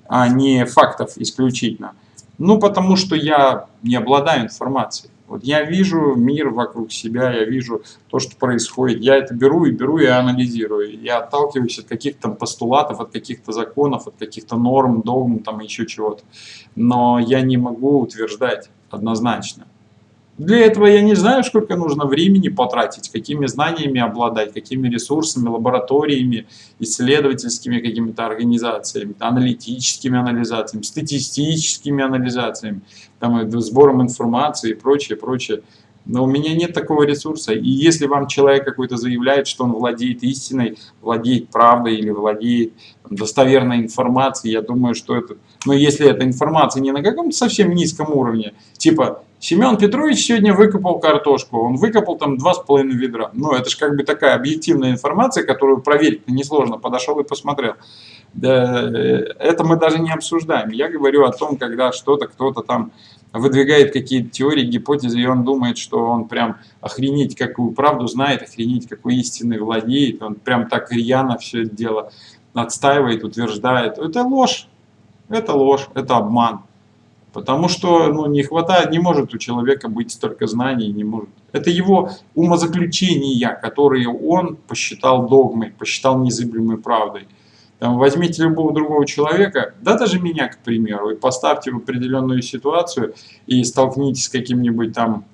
а не фактов исключительно? Ну, потому что я не обладаю информацией. Вот я вижу мир вокруг себя, я вижу то, что происходит. Я это беру и беру и анализирую. Я отталкиваюсь от каких-то постулатов, от каких-то законов, от каких-то норм, догм, там еще чего-то. Но я не могу утверждать однозначно. Для этого я не знаю, сколько нужно времени потратить, какими знаниями обладать, какими ресурсами, лабораториями, исследовательскими какими-то организациями, аналитическими анализациями, статистическими анализациями, там, сбором информации и прочее, прочее. Но у меня нет такого ресурса. И если вам человек какой-то заявляет, что он владеет истиной, владеет правдой или владеет достоверной информацией, я думаю, что это... Но если эта информация не на каком-то совсем низком уровне, типа Семен Петрович сегодня выкопал картошку, он выкопал там два с половиной ведра. Ну, это же как бы такая объективная информация, которую проверить несложно, подошел и посмотрел. Да, э, это мы даже не обсуждаем. Я говорю о том, когда что-то кто-то там выдвигает какие-то теории, гипотезы, и он думает, что он прям охренеть какую правду знает, охренеть какой истиной владеет, он прям так рьяно все это дело отстаивает, утверждает. Это ложь, это ложь, это обман. Потому что ну, не хватает, не может у человека быть столько знаний, не может. Это его умозаключения, которые он посчитал догмой, посчитал незыблемой правдой. Там, возьмите любого другого человека, да даже меня, к примеру, и поставьте в определенную ситуацию и столкнитесь с каким-нибудь там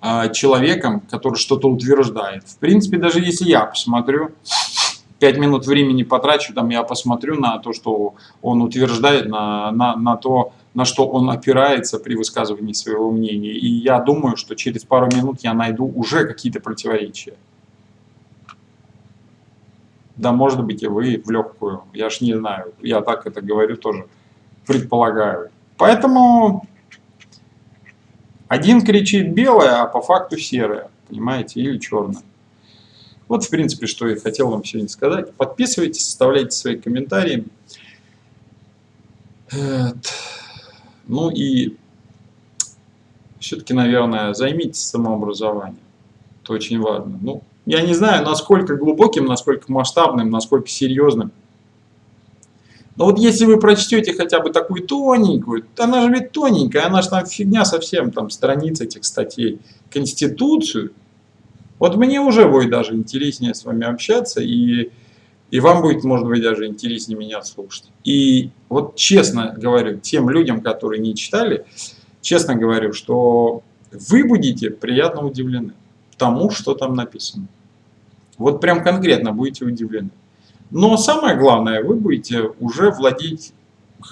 э, человеком, который что-то утверждает. В принципе, даже если я посмотрю, 5 минут времени потрачу, там я посмотрю на то, что он утверждает, на, на, на то, на что он опирается при высказывании своего мнения. И я думаю, что через пару минут я найду уже какие-то противоречия. Да, может быть, и вы в легкую. Я ж не знаю. Я так это говорю тоже. Предполагаю. Поэтому один кричит белое, а по факту серое. Понимаете? Или черное. Вот, в принципе, что я хотел вам сегодня сказать. Подписывайтесь, оставляйте свои комментарии. Ну и все-таки, наверное, займитесь самообразованием. Это очень важно. Ну, я не знаю, насколько глубоким, насколько масштабным, насколько серьезным. Но вот если вы прочтете хотя бы такую тоненькую, она же ведь тоненькая, она же там фигня совсем, там страниц этих статей, Конституцию, вот мне уже будет даже интереснее с вами общаться, и, и вам будет, может быть, даже интереснее меня слушать. И вот честно говорю, тем людям, которые не читали, честно говорю, что вы будете приятно удивлены тому, что там написано. Вот прям конкретно будете удивлены. Но самое главное, вы будете уже владеть,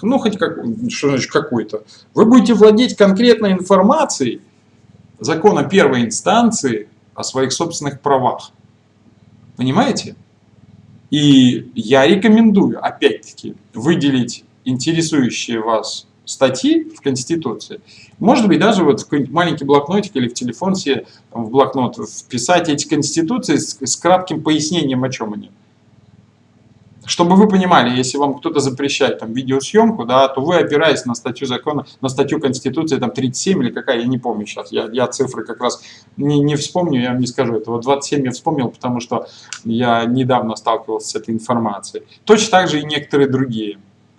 ну хоть как, что значит какой-то, вы будете владеть конкретной информацией закона первой инстанции о своих собственных правах. Понимаете? И я рекомендую, опять-таки, выделить интересующие вас статьи в Конституции, может быть, даже вот в какой-нибудь маленький блокнотик или в телефон себе в блокнот вписать эти Конституции с, с кратким пояснением, о чем они. Чтобы вы понимали, если вам кто-то запрещает там, видеосъемку, да, то вы опираетесь на статью закона, на статью Конституции там, 37 или какая, я не помню сейчас, я, я цифры как раз не, не вспомню, я вам не скажу этого. 27 я вспомнил, потому что я недавно сталкивался с этой информацией. Точно так же и некоторые другие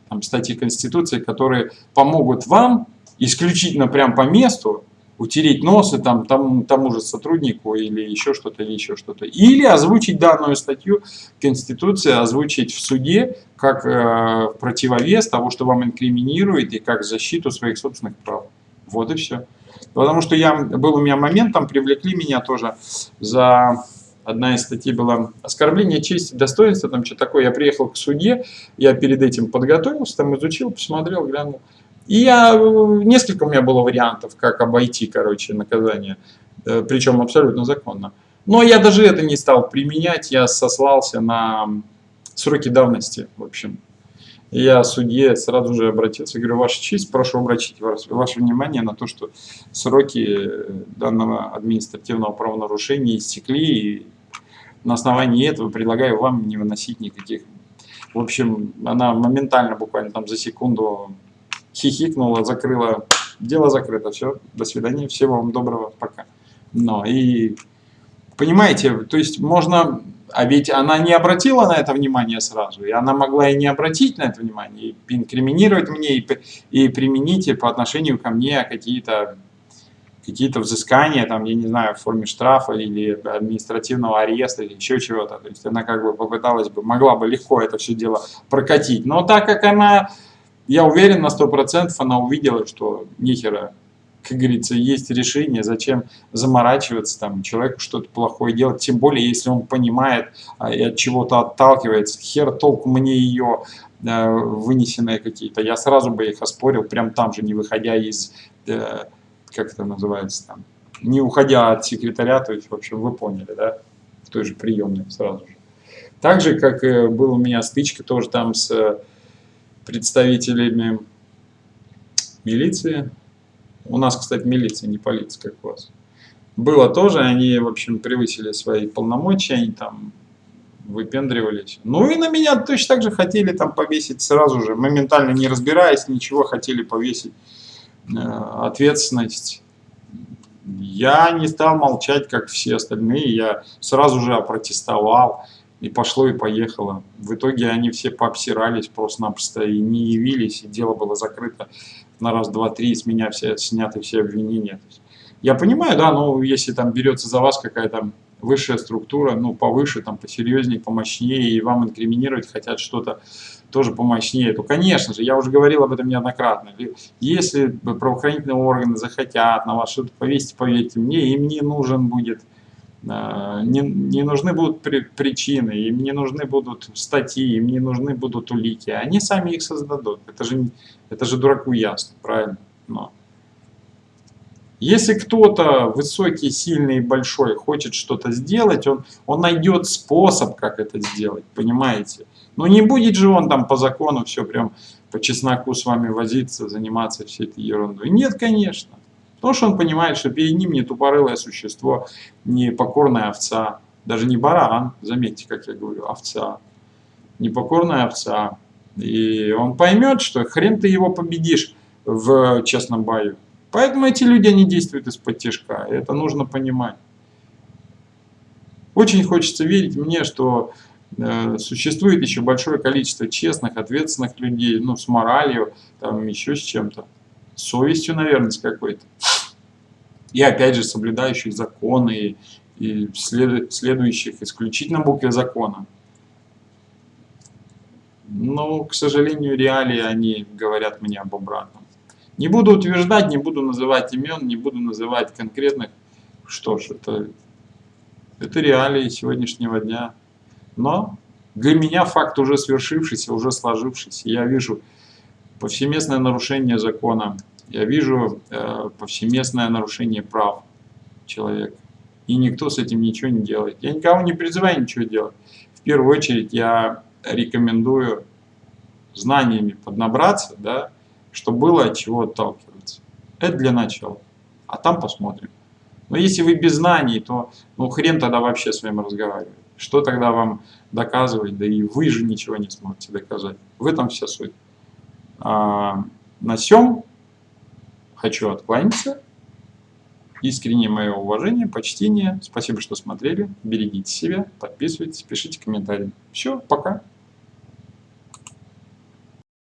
там, статьи Конституции, которые помогут вам исключительно прям по месту утереть носы там, там, тому же сотруднику или еще что-то, или еще что-то. Или озвучить данную статью Конституции, озвучить в суде как э, противовес того, что вам инкриминирует, и как защиту своих собственных прав. Вот и все. Потому что я, был у меня момент, там привлекли меня тоже за одна из статей была оскорбление чести, достоинства, там что такое. Я приехал к суде, я перед этим подготовился, там изучил, посмотрел, глянул. И я, несколько у меня было вариантов, как обойти, короче, наказание, э, причем абсолютно законно. Но я даже это не стал применять, я сослался на сроки давности, в общем. Я судье сразу же обратился, говорю, Ваша честь, прошу обратить ваше внимание на то, что сроки данного административного правонарушения истекли, и на основании этого предлагаю вам не выносить никаких. В общем, она моментально, буквально там за секунду хихикнула, закрыла, дело закрыто, все, до свидания, всего вам доброго, пока. Но и понимаете, то есть можно а ведь она не обратила на это внимание сразу, и она могла и не обратить на это внимание, и инкриминировать мне, и, и применить по отношению ко мне какие-то какие-то взыскания, там, я не знаю, в форме штрафа или административного ареста или еще чего-то. То есть она как бы попыталась бы, могла бы легко это все дело прокатить. Но так как она, я уверен на 100%, она увидела, что нихера как говорится, есть решение, зачем заморачиваться, там, человеку что-то плохое делать, тем более, если он понимает а, и от чего-то отталкивается, хер толку мне ее э, вынесенные какие-то, я сразу бы их оспорил, прям там же, не выходя из, э, как это называется там, не уходя от секретаря, то есть, в общем, вы поняли, да, в той же приемной сразу же. Так же, как э, был у меня стычка тоже там с представителями милиции, у нас, кстати, милиция, не полиция, как у вас. Было тоже, они, в общем, превысили свои полномочия, они там выпендривались. Ну и на меня точно так же хотели там повесить сразу же, моментально не разбираясь, ничего, хотели повесить э, ответственность. Я не стал молчать, как все остальные, я сразу же опротестовал, и пошло и поехало. В итоге они все пообсирались просто-напросто и не явились, и дело было закрыто на раз, два, три, с меня все, сняты все обвинения. Я понимаю, да, но если там берется за вас какая-то высшая структура, ну, повыше, там, посерьезнее, помощнее, и вам инкриминировать хотят что-то тоже помощнее, то, конечно же, я уже говорил об этом неоднократно, если правоохранительные органы захотят на вас что-то повесить, поверьте мне, им не нужен будет не, не нужны будут при, причины, им не нужны будут статьи, им не нужны будут улики. Они сами их создадут. Это же, это же дураку ясно, правильно? Но. Если кто-то высокий, сильный и большой хочет что-то сделать, он, он найдет способ, как это сделать, понимаете? Но не будет же он там по закону все прям по чесноку с вами возиться, заниматься всей этой ерундой. Нет, конечно. Потому что он понимает, что перед ним не тупорылое существо, не покорная овца, даже не баран, заметьте, как я говорю, овца, непокорная овца. И он поймет, что хрен ты его победишь в честном бою. Поэтому эти люди, они действуют из-под тяжка. Это нужно понимать. Очень хочется верить мне, что э, существует еще большое количество честных, ответственных людей, ну, с моралью, там, еще с чем-то. Совестью, наверное, с какой-то и опять же соблюдающих законы и следующих исключительно букве закона. Но, к сожалению, реалии они говорят мне об обратном. Не буду утверждать, не буду называть имен, не буду называть конкретных. Что ж, это, это реалии сегодняшнего дня. Но для меня факт уже свершившийся, уже сложившийся. Я вижу повсеместное нарушение закона я вижу э, повсеместное нарушение прав человека. И никто с этим ничего не делает. Я никого не призываю ничего делать. В первую очередь я рекомендую знаниями поднабраться, да, чтобы было от чего отталкиваться. Это для начала. А там посмотрим. Но если вы без знаний, то ну хрен тогда вообще с вами разговаривать. Что тогда вам доказывать? Да и вы же ничего не сможете доказать. В этом вся суть. А, на всем хочу откланяться. Искреннее мое уважение, почтение. Спасибо, что смотрели. Берегите себя, подписывайтесь, пишите комментарии. Все, пока.